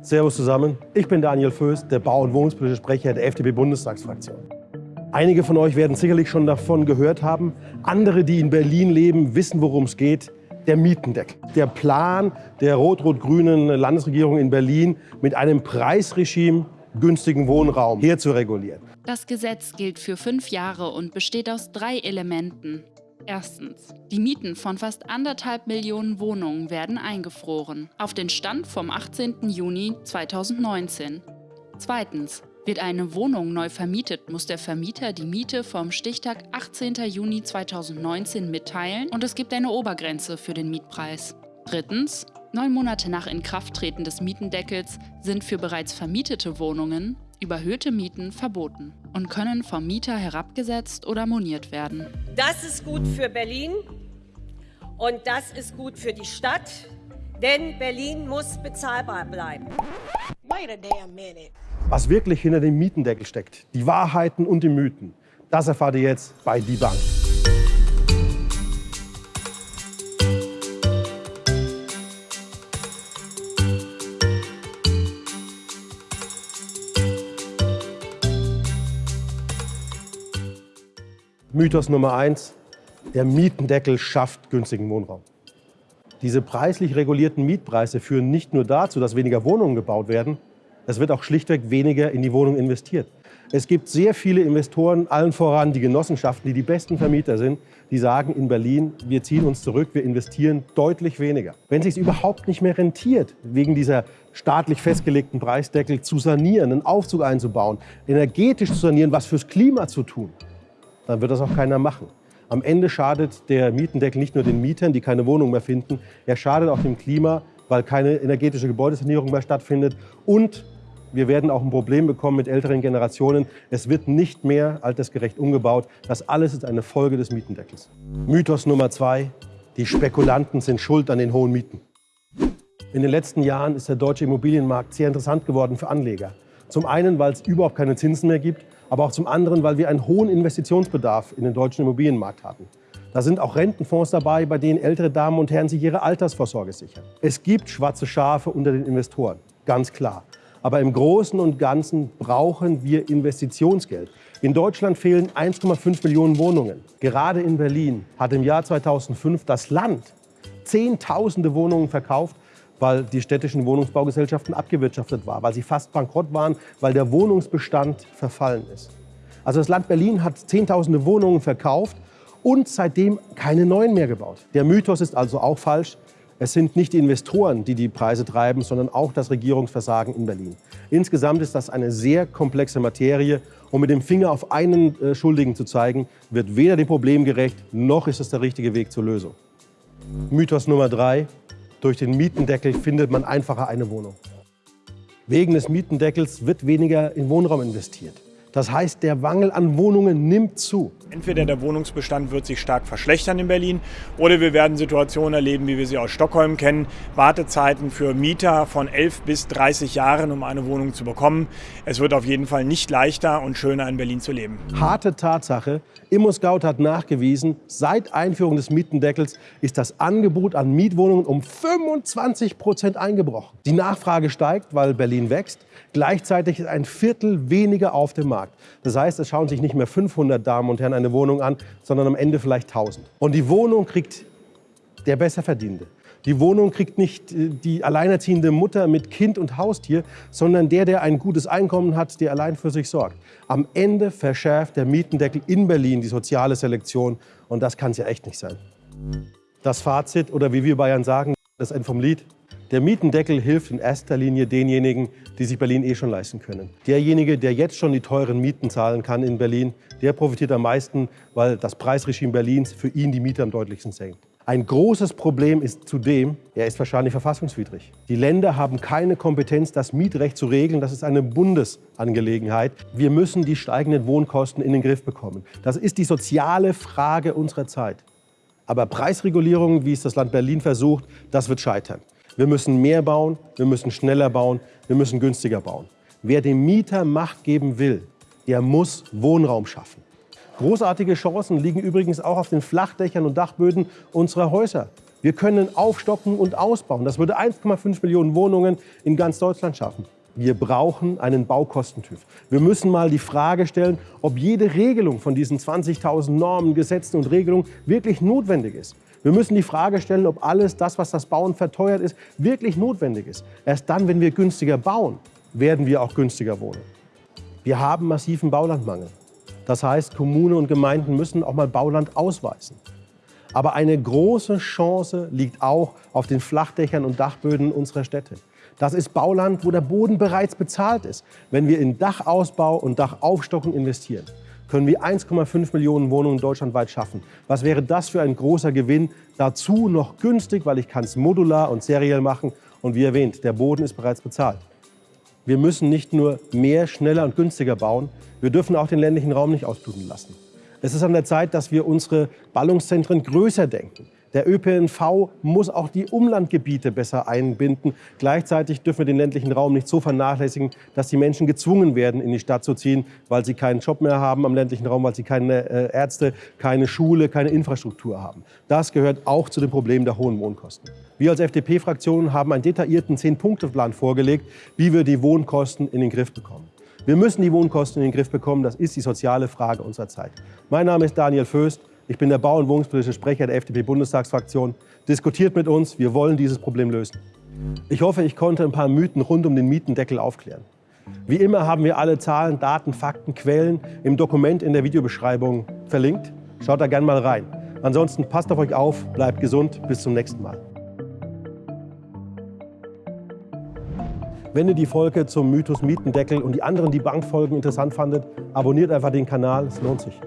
Servus zusammen, ich bin Daniel Föß, der Bau- und Wohnungspolitische Sprecher der FDP-Bundestagsfraktion. Einige von euch werden sicherlich schon davon gehört haben. Andere, die in Berlin leben, wissen, worum es geht. Der Mietendeckel. Der Plan der rot-rot-grünen Landesregierung in Berlin mit einem Preisregime günstigen Wohnraum herzuregulieren. Das Gesetz gilt für fünf Jahre und besteht aus drei Elementen. Erstens. Die Mieten von fast anderthalb Millionen Wohnungen werden eingefroren, auf den Stand vom 18. Juni 2019. Zweitens. Wird eine Wohnung neu vermietet, muss der Vermieter die Miete vom Stichtag 18. Juni 2019 mitteilen und es gibt eine Obergrenze für den Mietpreis. Drittens. Neun Monate nach Inkrafttreten des Mietendeckels sind für bereits vermietete Wohnungen überhöhte Mieten verboten und können vom Mieter herabgesetzt oder moniert werden. Das ist gut für Berlin und das ist gut für die Stadt, denn Berlin muss bezahlbar bleiben. Wait a damn minute. Was wirklich hinter dem Mietendeckel steckt, die Wahrheiten und die Mythen, das erfahrt ihr jetzt bei Die Bank. Mythos Nummer eins, der Mietendeckel schafft günstigen Wohnraum. Diese preislich regulierten Mietpreise führen nicht nur dazu, dass weniger Wohnungen gebaut werden, es wird auch schlichtweg weniger in die Wohnung investiert. Es gibt sehr viele Investoren, allen voran die Genossenschaften, die die besten Vermieter sind, die sagen in Berlin, wir ziehen uns zurück, wir investieren deutlich weniger. Wenn es sich überhaupt nicht mehr rentiert, wegen dieser staatlich festgelegten Preisdeckel zu sanieren, einen Aufzug einzubauen, energetisch zu sanieren, was fürs Klima zu tun, dann wird das auch keiner machen. Am Ende schadet der Mietendeckel nicht nur den Mietern, die keine Wohnung mehr finden, er schadet auch dem Klima, weil keine energetische Gebäudesanierung mehr stattfindet und wir werden auch ein Problem bekommen mit älteren Generationen. Es wird nicht mehr altersgerecht umgebaut. Das alles ist eine Folge des Mietendeckels. Mythos Nummer zwei, die Spekulanten sind schuld an den hohen Mieten. In den letzten Jahren ist der deutsche Immobilienmarkt sehr interessant geworden für Anleger. Zum einen, weil es überhaupt keine Zinsen mehr gibt, aber auch zum anderen, weil wir einen hohen Investitionsbedarf in den deutschen Immobilienmarkt hatten. Da sind auch Rentenfonds dabei, bei denen ältere Damen und Herren sich ihre Altersvorsorge sichern. Es gibt schwarze Schafe unter den Investoren, ganz klar. Aber im Großen und Ganzen brauchen wir Investitionsgeld. In Deutschland fehlen 1,5 Millionen Wohnungen. Gerade in Berlin hat im Jahr 2005 das Land Zehntausende Wohnungen verkauft, weil die städtischen Wohnungsbaugesellschaften abgewirtschaftet waren, weil sie fast bankrott waren, weil der Wohnungsbestand verfallen ist. Also das Land Berlin hat Zehntausende Wohnungen verkauft und seitdem keine neuen mehr gebaut. Der Mythos ist also auch falsch. Es sind nicht die Investoren, die die Preise treiben, sondern auch das Regierungsversagen in Berlin. Insgesamt ist das eine sehr komplexe Materie. Und mit dem Finger auf einen äh, Schuldigen zu zeigen, wird weder dem Problem gerecht, noch ist es der richtige Weg zur Lösung. Mythos Nummer drei. Durch den Mietendeckel findet man einfacher eine Wohnung. Wegen des Mietendeckels wird weniger in Wohnraum investiert. Das heißt, der Mangel an Wohnungen nimmt zu. Entweder der Wohnungsbestand wird sich stark verschlechtern in Berlin oder wir werden Situationen erleben, wie wir sie aus Stockholm kennen. Wartezeiten für Mieter von 11 bis 30 Jahren, um eine Wohnung zu bekommen. Es wird auf jeden Fall nicht leichter und schöner in Berlin zu leben. Harte Tatsache, ImmoScout hat nachgewiesen, seit Einführung des Mietendeckels ist das Angebot an Mietwohnungen um 25 Prozent eingebrochen. Die Nachfrage steigt, weil Berlin wächst. Gleichzeitig ist ein Viertel weniger auf dem Markt. Das heißt, es schauen sich nicht mehr 500 Damen und Herren eine Wohnung an, sondern am Ende vielleicht 1000. Und die Wohnung kriegt der Besserverdienende. Die Wohnung kriegt nicht äh, die alleinerziehende Mutter mit Kind und Haustier, sondern der, der ein gutes Einkommen hat, der allein für sich sorgt. Am Ende verschärft der Mietendeckel in Berlin die soziale Selektion und das kann es ja echt nicht sein. Das Fazit oder wie wir Bayern sagen, das Ende vom Lied. Der Mietendeckel hilft in erster Linie denjenigen, die sich Berlin eh schon leisten können. Derjenige, der jetzt schon die teuren Mieten zahlen kann in Berlin, der profitiert am meisten, weil das Preisregime Berlins für ihn die Miete am deutlichsten senkt. Ein großes Problem ist zudem, er ist wahrscheinlich verfassungswidrig. Die Länder haben keine Kompetenz, das Mietrecht zu regeln. Das ist eine Bundesangelegenheit. Wir müssen die steigenden Wohnkosten in den Griff bekommen. Das ist die soziale Frage unserer Zeit. Aber Preisregulierung, wie es das Land Berlin versucht, das wird scheitern. Wir müssen mehr bauen, wir müssen schneller bauen, wir müssen günstiger bauen. Wer dem Mieter Macht geben will, der muss Wohnraum schaffen. Großartige Chancen liegen übrigens auch auf den Flachdächern und Dachböden unserer Häuser. Wir können aufstocken und ausbauen. Das würde 1,5 Millionen Wohnungen in ganz Deutschland schaffen. Wir brauchen einen Baukostentyp. Wir müssen mal die Frage stellen, ob jede Regelung von diesen 20.000 Normen, Gesetzen und Regelungen wirklich notwendig ist. Wir müssen die Frage stellen, ob alles das, was das Bauen verteuert ist, wirklich notwendig ist. Erst dann, wenn wir günstiger bauen, werden wir auch günstiger wohnen. Wir haben massiven Baulandmangel. Das heißt, Kommunen und Gemeinden müssen auch mal Bauland ausweisen. Aber eine große Chance liegt auch auf den Flachdächern und Dachböden unserer Städte. Das ist Bauland, wo der Boden bereits bezahlt ist. Wenn wir in Dachausbau und Dachaufstockung investieren, können wir 1,5 Millionen Wohnungen deutschlandweit schaffen. Was wäre das für ein großer Gewinn? Dazu noch günstig, weil ich kann es modular und seriell machen. Und wie erwähnt, der Boden ist bereits bezahlt. Wir müssen nicht nur mehr, schneller und günstiger bauen, wir dürfen auch den ländlichen Raum nicht ausbluten lassen. Es ist an der Zeit, dass wir unsere Ballungszentren größer denken. Der ÖPNV muss auch die Umlandgebiete besser einbinden. Gleichzeitig dürfen wir den ländlichen Raum nicht so vernachlässigen, dass die Menschen gezwungen werden, in die Stadt zu ziehen, weil sie keinen Job mehr haben am ländlichen Raum, weil sie keine äh, Ärzte, keine Schule, keine Infrastruktur haben. Das gehört auch zu dem Problem der hohen Wohnkosten. Wir als FDP-Fraktion haben einen detaillierten Zehn-Punkte-Plan vorgelegt, wie wir die Wohnkosten in den Griff bekommen. Wir müssen die Wohnkosten in den Griff bekommen. Das ist die soziale Frage unserer Zeit. Mein Name ist Daniel Föst. Ich bin der Bau- und Wohnungspolitische Sprecher der FDP-Bundestagsfraktion. Diskutiert mit uns. Wir wollen dieses Problem lösen. Ich hoffe, ich konnte ein paar Mythen rund um den Mietendeckel aufklären. Wie immer haben wir alle Zahlen, Daten, Fakten, Quellen im Dokument in der Videobeschreibung verlinkt. Schaut da gerne mal rein. Ansonsten passt auf euch auf, bleibt gesund. Bis zum nächsten Mal. Wenn ihr die Folge zum Mythos Mietendeckel und die anderen Debunkfolgen interessant fandet, abonniert einfach den Kanal, es lohnt sich.